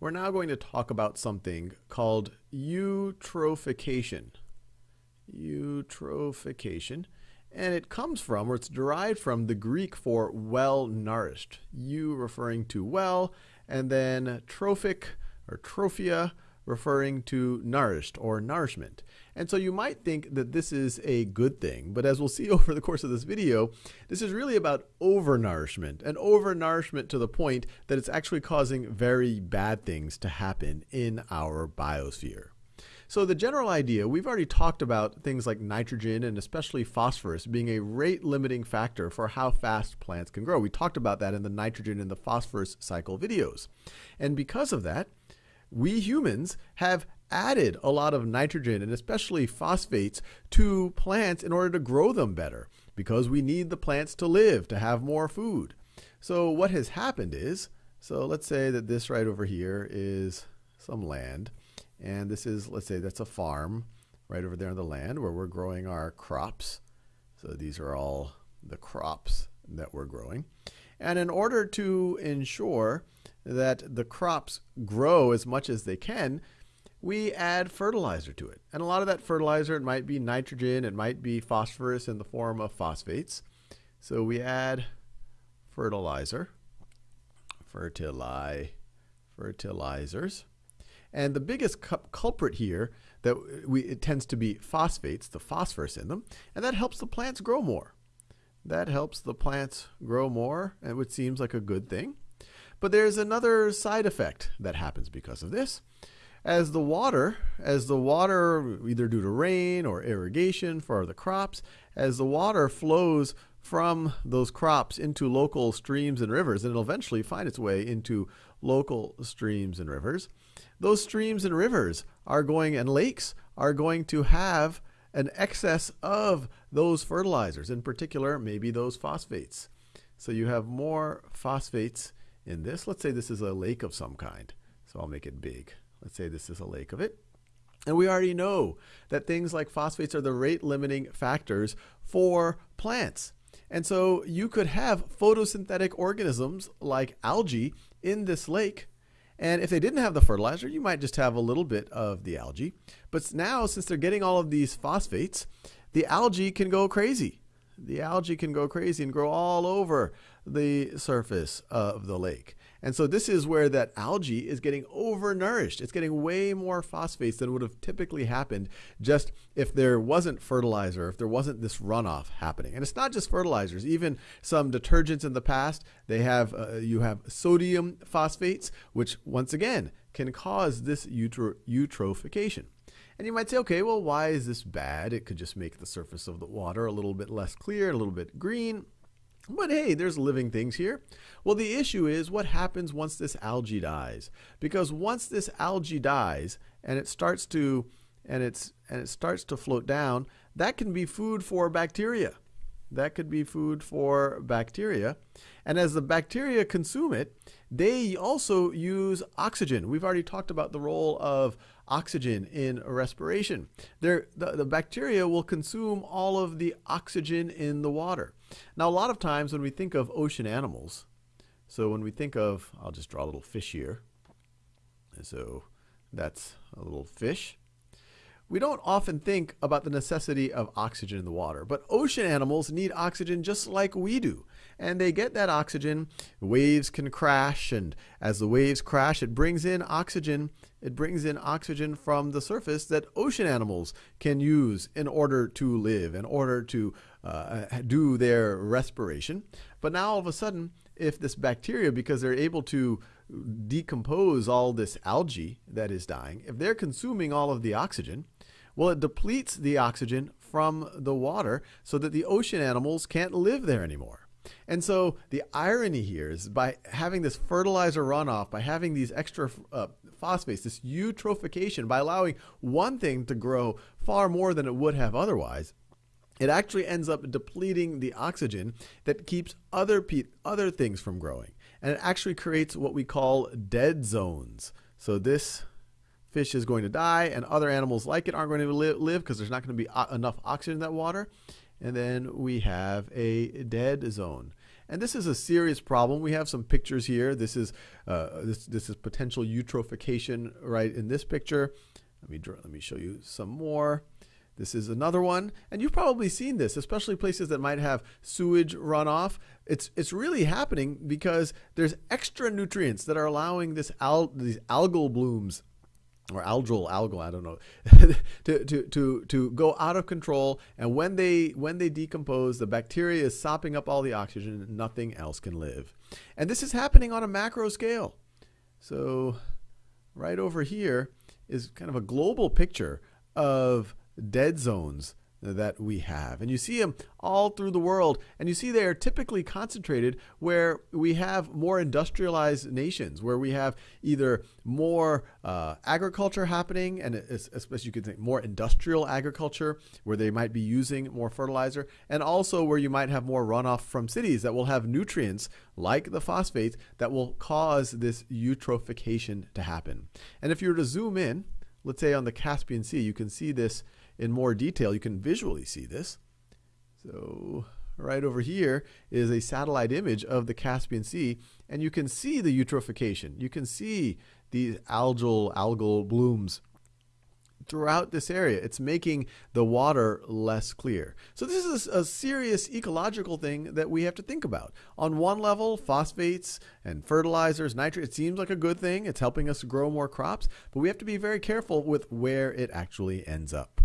we're now going to talk about something called eutrophication. Eutrophication. And it comes from, or it's derived from, the Greek for well nourished. Eu referring to well, and then trophic or trophia referring to nourished or nourishment. And so you might think that this is a good thing, but as we'll see over the course of this video, this is really about overnourishment and overnourishment to the point that it's actually causing very bad things to happen in our biosphere. So the general idea, we've already talked about things like nitrogen and especially phosphorus being a rate limiting factor for how fast plants can grow. We talked about that in the nitrogen and the phosphorus cycle videos. And because of that, we humans have added a lot of nitrogen and especially phosphates to plants in order to grow them better because we need the plants to live, to have more food. So what has happened is, so let's say that this right over here is some land and this is, let's say that's a farm right over there on the land where we're growing our crops. So these are all the crops that we're growing. And in order to ensure that the crops grow as much as they can, we add fertilizer to it. And a lot of that fertilizer, it might be nitrogen, it might be phosphorus in the form of phosphates. So we add fertilizer, fertili, fertilizers. And the biggest culprit here that we, it tends to be phosphates, the phosphorus in them, and that helps the plants grow more. That helps the plants grow more, which seems like a good thing. But there's another side effect that happens because of this. As the water, as the water, either due to rain or irrigation for the crops, as the water flows from those crops into local streams and rivers, and it'll eventually find its way into local streams and rivers, those streams and rivers are going, and lakes are going to have an excess of those fertilizers, in particular, maybe those phosphates. So you have more phosphates in this. Let's say this is a lake of some kind. So I'll make it big. Let's say this is a lake of it. And we already know that things like phosphates are the rate limiting factors for plants. And so you could have photosynthetic organisms like algae in this lake. And if they didn't have the fertilizer, you might just have a little bit of the algae. But now, since they're getting all of these phosphates, the algae can go crazy. The algae can go crazy and grow all over the surface of the lake. And so this is where that algae is getting overnourished. It's getting way more phosphates than would have typically happened just if there wasn't fertilizer, if there wasn't this runoff happening. And it's not just fertilizers, even some detergents in the past, they have uh, you have sodium phosphates, which once again can cause this eutrophication. And you might say, okay, well, why is this bad? It could just make the surface of the water a little bit less clear, a little bit green. But hey, there's living things here. Well, the issue is what happens once this algae dies. Because once this algae dies and it starts to and it's and it starts to float down, that can be food for bacteria. That could be food for bacteria. And as the bacteria consume it, they also use oxygen. We've already talked about the role of oxygen in respiration. the, the bacteria will consume all of the oxygen in the water. Now, a lot of times when we think of ocean animals, so when we think of, I'll just draw a little fish here. So that's a little fish. We don't often think about the necessity of oxygen in the water, but ocean animals need oxygen just like we do. And they get that oxygen, waves can crash, and as the waves crash, it brings in oxygen. It brings in oxygen from the surface that ocean animals can use in order to live, in order to uh, do their respiration. But now all of a sudden, if this bacteria, because they're able to decompose all this algae that is dying, if they're consuming all of the oxygen, well, it depletes the oxygen from the water so that the ocean animals can't live there anymore. And so the irony here is by having this fertilizer runoff, by having these extra uh, phosphates, this eutrophication, by allowing one thing to grow far more than it would have otherwise, it actually ends up depleting the oxygen that keeps other other things from growing. And it actually creates what we call dead zones. So this fish is going to die, and other animals like it aren't going to live because there's not going to be enough oxygen in that water. And then we have a dead zone. And this is a serious problem. We have some pictures here. This is uh, this this is potential eutrophication right in this picture. Let me draw, let me show you some more. This is another one, and you've probably seen this, especially places that might have sewage runoff. It's it's really happening because there's extra nutrients that are allowing this al- these algal blooms or algal algal I don't know to, to to to go out of control and when they when they decompose the bacteria is sopping up all the oxygen and nothing else can live. And this is happening on a macro scale. So right over here is kind of a global picture of dead zones that we have. And you see them all through the world. And you see they are typically concentrated where we have more industrialized nations, where we have either more uh, agriculture happening, and especially you could think more industrial agriculture, where they might be using more fertilizer, and also where you might have more runoff from cities that will have nutrients like the phosphates that will cause this eutrophication to happen. And if you were to zoom in, let's say on the Caspian Sea, you can see this in more detail. You can visually see this. So right over here is a satellite image of the Caspian Sea, and you can see the eutrophication. You can see these algal algal blooms throughout this area. It's making the water less clear. So this is a serious ecological thing that we have to think about. On one level, phosphates and fertilizers, nitrate, it seems like a good thing. It's helping us grow more crops, but we have to be very careful with where it actually ends up.